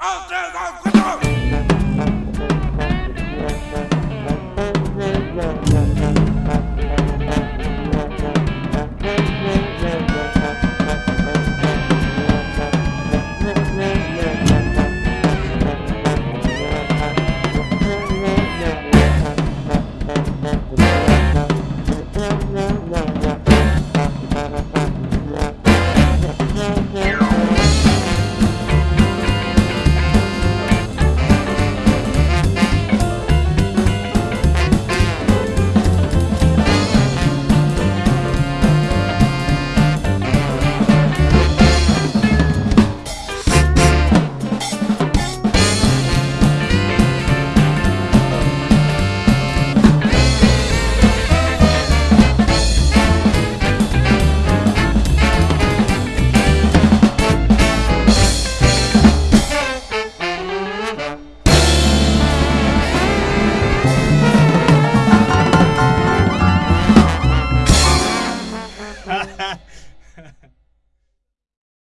Ha ha ha.